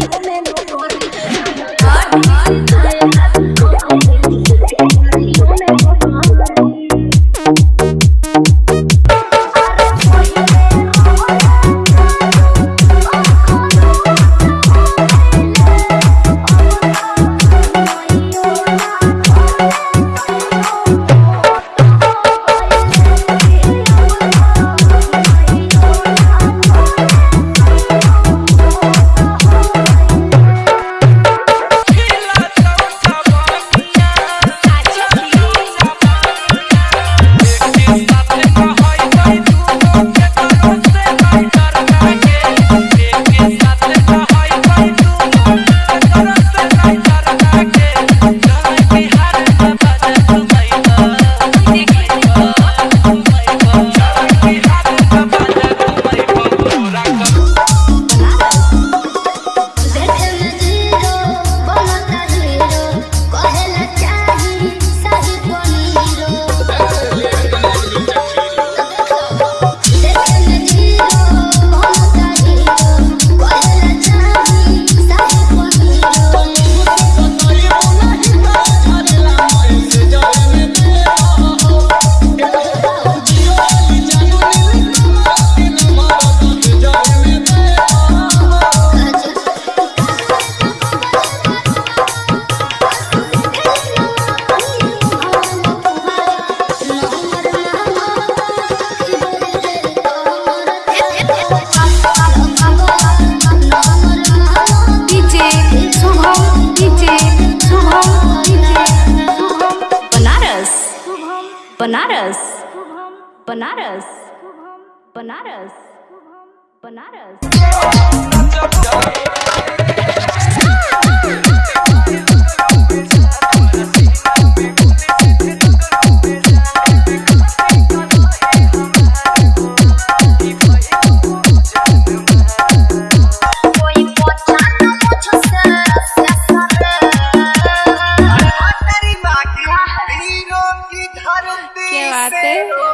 Thank you. Banaras Banaras Banaras Banaras debate.